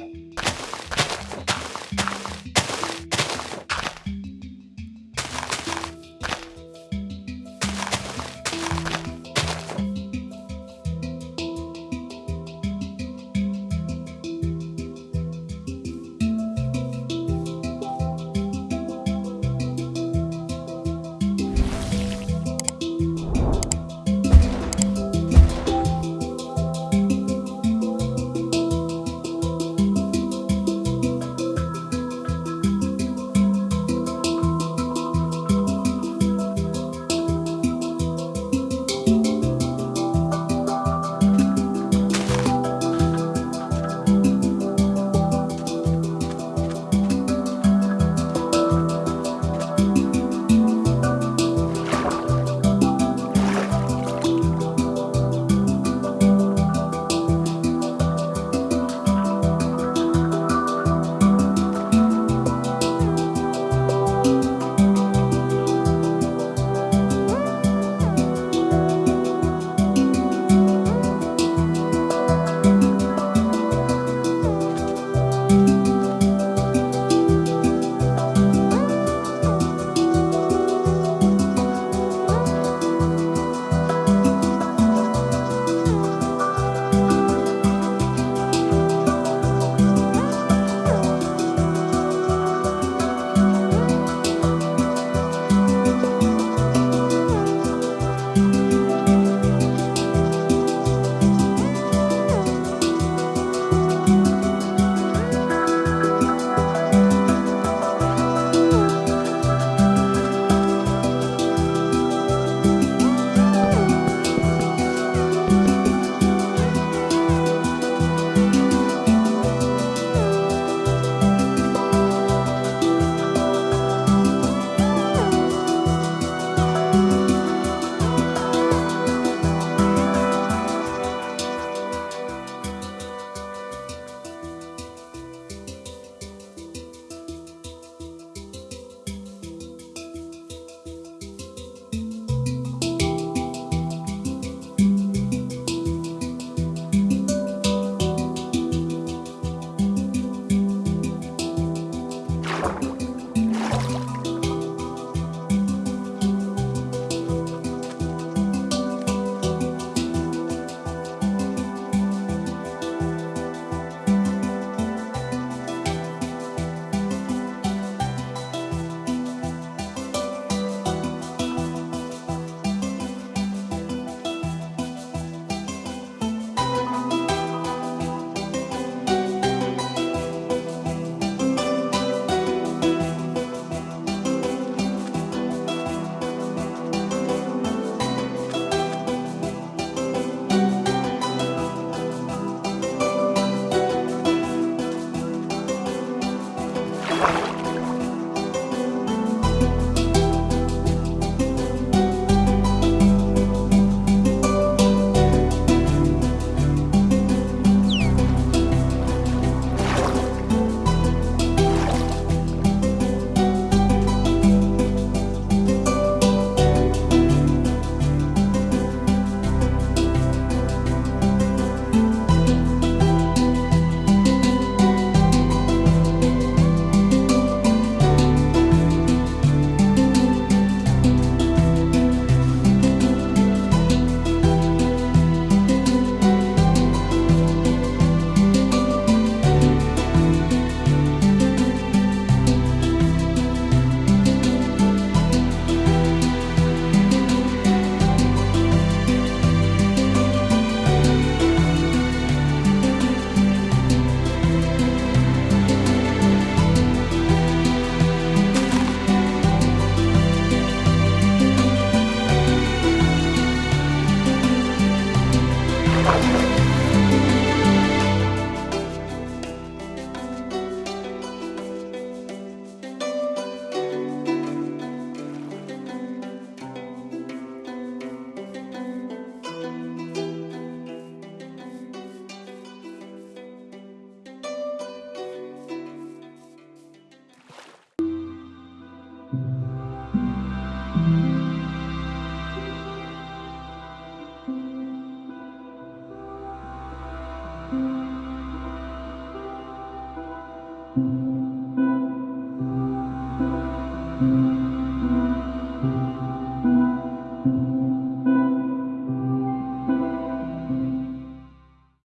you.